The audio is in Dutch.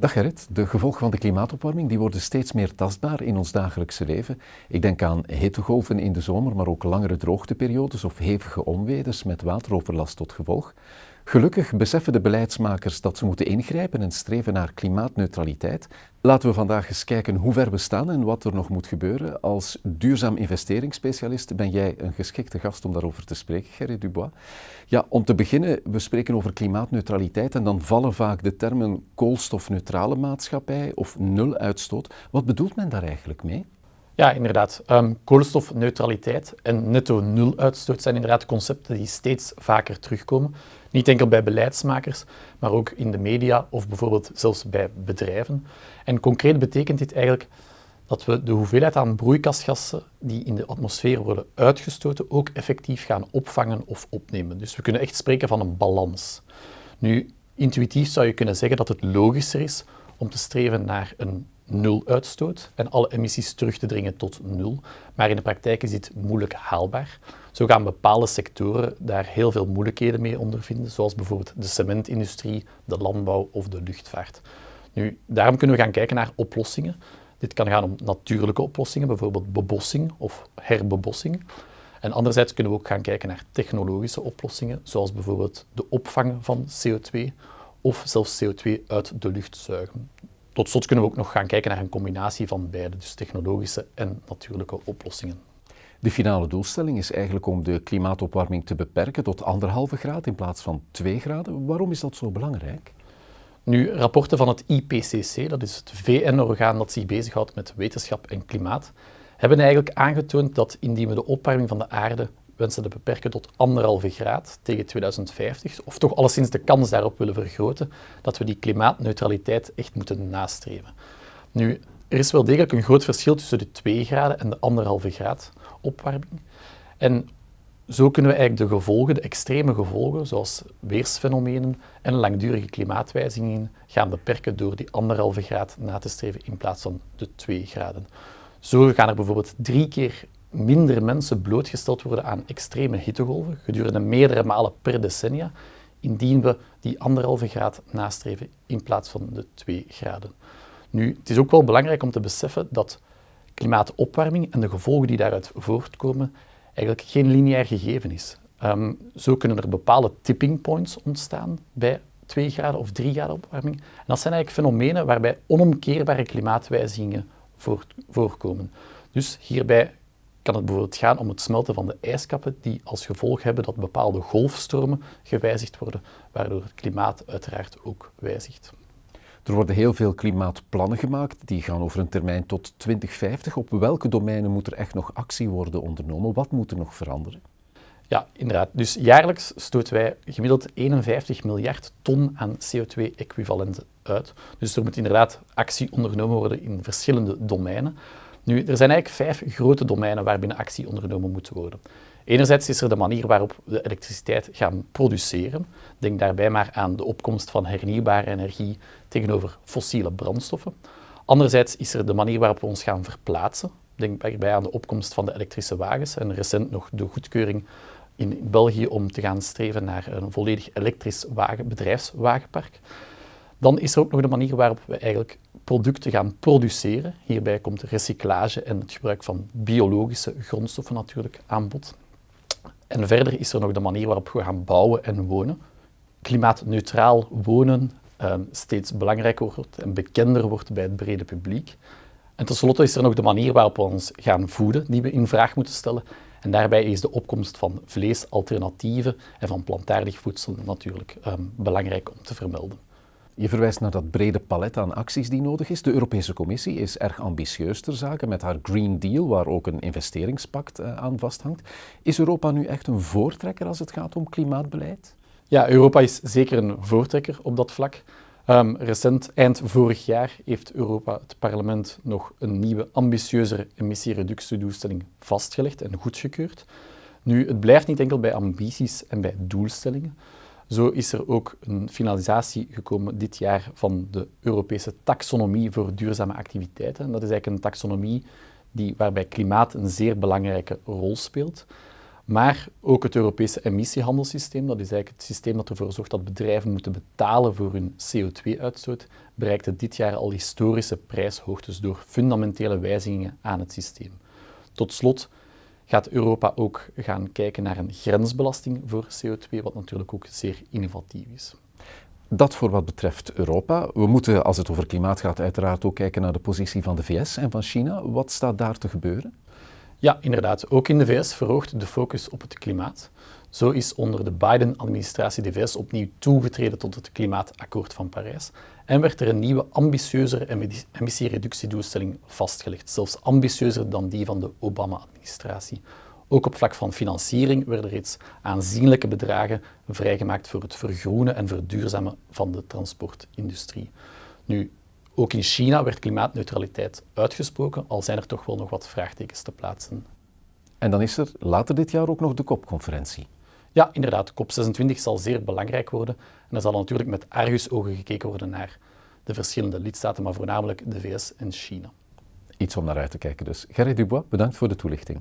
Dag Gerrit, de gevolgen van de klimaatopwarming die worden steeds meer tastbaar in ons dagelijkse leven. Ik denk aan hittegolven in de zomer, maar ook langere droogteperiodes of hevige onweders met wateroverlast tot gevolg. Gelukkig beseffen de beleidsmakers dat ze moeten ingrijpen en streven naar klimaatneutraliteit. Laten we vandaag eens kijken hoe ver we staan en wat er nog moet gebeuren. Als duurzaam investeringsspecialist ben jij een geschikte gast om daarover te spreken, Gerrit Dubois. Ja, om te beginnen, we spreken over klimaatneutraliteit en dan vallen vaak de termen koolstofneutrale maatschappij of nuluitstoot. Wat bedoelt men daar eigenlijk mee? Ja, inderdaad. Um, koolstofneutraliteit en netto nul uitstoot zijn inderdaad concepten die steeds vaker terugkomen. Niet enkel bij beleidsmakers, maar ook in de media of bijvoorbeeld zelfs bij bedrijven. En concreet betekent dit eigenlijk dat we de hoeveelheid aan broeikasgassen die in de atmosfeer worden uitgestoten ook effectief gaan opvangen of opnemen. Dus we kunnen echt spreken van een balans. Nu, intuïtief zou je kunnen zeggen dat het logischer is om te streven naar een nul uitstoot en alle emissies terug te dringen tot nul. Maar in de praktijk is dit moeilijk haalbaar. Zo gaan bepaalde sectoren daar heel veel moeilijkheden mee ondervinden, zoals bijvoorbeeld de cementindustrie, de landbouw of de luchtvaart. Nu, daarom kunnen we gaan kijken naar oplossingen. Dit kan gaan om natuurlijke oplossingen, bijvoorbeeld bebossing of herbebossing. En anderzijds kunnen we ook gaan kijken naar technologische oplossingen, zoals bijvoorbeeld de opvang van CO2 of zelfs CO2 uit de lucht zuigen. Tot slot kunnen we ook nog gaan kijken naar een combinatie van beide, dus technologische en natuurlijke oplossingen. De finale doelstelling is eigenlijk om de klimaatopwarming te beperken tot anderhalve graad in plaats van 2 graden. Waarom is dat zo belangrijk? Nu, rapporten van het IPCC, dat is het VN-orgaan dat zich bezighoudt met wetenschap en klimaat, hebben eigenlijk aangetoond dat indien we de opwarming van de aarde wensen te beperken tot anderhalve graad tegen 2050, of toch alleszins de kans daarop willen vergroten, dat we die klimaatneutraliteit echt moeten nastreven. Nu, er is wel degelijk een groot verschil tussen de 2 graden en de anderhalve graad opwarming. En zo kunnen we eigenlijk de gevolgen, de extreme gevolgen, zoals weersfenomenen en langdurige klimaatwijzigingen, gaan beperken door die anderhalve graad na te streven in plaats van de 2 graden. Zo gaan er bijvoorbeeld drie keer minder mensen blootgesteld worden aan extreme hittegolven gedurende meerdere malen per decennia, indien we die anderhalve graad nastreven in plaats van de 2 graden. Nu, het is ook wel belangrijk om te beseffen dat klimaatopwarming en de gevolgen die daaruit voortkomen eigenlijk geen lineair gegeven is. Um, zo kunnen er bepaalde tipping points ontstaan bij 2 graden of 3 graden opwarming. En dat zijn eigenlijk fenomenen waarbij onomkeerbare klimaatwijzigingen voorkomen. Dus hierbij kan het bijvoorbeeld gaan om het smelten van de ijskappen die als gevolg hebben dat bepaalde golfstromen gewijzigd worden, waardoor het klimaat uiteraard ook wijzigt. Er worden heel veel klimaatplannen gemaakt, die gaan over een termijn tot 2050. Op welke domeinen moet er echt nog actie worden ondernomen? Wat moet er nog veranderen? Ja, inderdaad. Dus jaarlijks stoten wij gemiddeld 51 miljard ton aan CO2-equivalenten uit. Dus er moet inderdaad actie ondernomen worden in verschillende domeinen. Nu, er zijn eigenlijk vijf grote domeinen waarbinnen actie ondernomen moet worden. Enerzijds is er de manier waarop we elektriciteit gaan produceren. Denk daarbij maar aan de opkomst van hernieuwbare energie tegenover fossiele brandstoffen. Anderzijds is er de manier waarop we ons gaan verplaatsen. Denk daarbij aan de opkomst van de elektrische wagens en recent nog de goedkeuring in België om te gaan streven naar een volledig elektrisch wagen, bedrijfswagenpark. Dan is er ook nog de manier waarop we eigenlijk producten gaan produceren. Hierbij komt recyclage en het gebruik van biologische grondstoffen natuurlijk aan bod. En verder is er nog de manier waarop we gaan bouwen en wonen. Klimaatneutraal wonen um, steeds belangrijker wordt en bekender wordt bij het brede publiek. En tenslotte is er nog de manier waarop we ons gaan voeden, die we in vraag moeten stellen. En daarbij is de opkomst van vleesalternatieven en van plantaardig voedsel natuurlijk um, belangrijk om te vermelden. Je verwijst naar dat brede palet aan acties die nodig is. De Europese Commissie is erg ambitieus ter zake met haar Green Deal, waar ook een investeringspact eh, aan vasthangt. Is Europa nu echt een voortrekker als het gaat om klimaatbeleid? Ja, Europa is zeker een voortrekker op dat vlak. Um, recent, eind vorig jaar, heeft Europa, het parlement, nog een nieuwe, ambitieuzere emissiereductiedoelstelling vastgelegd en goedgekeurd. Nu, het blijft niet enkel bij ambities en bij doelstellingen. Zo is er ook een finalisatie gekomen dit jaar van de Europese taxonomie voor duurzame activiteiten. dat is eigenlijk een taxonomie die, waarbij klimaat een zeer belangrijke rol speelt. Maar ook het Europese emissiehandelssysteem, dat is eigenlijk het systeem dat ervoor zorgt dat bedrijven moeten betalen voor hun CO2-uitstoot, bereikte dit jaar al historische prijshoogtes door fundamentele wijzigingen aan het systeem. Tot slot gaat Europa ook gaan kijken naar een grensbelasting voor CO2, wat natuurlijk ook zeer innovatief is. Dat voor wat betreft Europa. We moeten, als het over klimaat gaat, uiteraard ook kijken naar de positie van de VS en van China. Wat staat daar te gebeuren? Ja, inderdaad. Ook in de VS verhoogt de focus op het klimaat. Zo is onder de Biden-administratie de VS opnieuw toegetreden tot het Klimaatakkoord van Parijs en werd er een nieuwe ambitieuzere emissiereductiedoelstelling vastgelegd, zelfs ambitieuzer dan die van de Obama-administratie. Ook op vlak van financiering werden reeds aanzienlijke bedragen vrijgemaakt voor het vergroenen en verduurzamen van de transportindustrie. Nu, ook in China werd klimaatneutraliteit uitgesproken, al zijn er toch wel nog wat vraagtekens te plaatsen. En dan is er later dit jaar ook nog de COP-conferentie. Ja, inderdaad. COP26 zal zeer belangrijk worden. En er zal natuurlijk met argusogen gekeken worden naar de verschillende lidstaten, maar voornamelijk de VS en China. Iets om naar uit te kijken dus. Gerrit Dubois, bedankt voor de toelichting.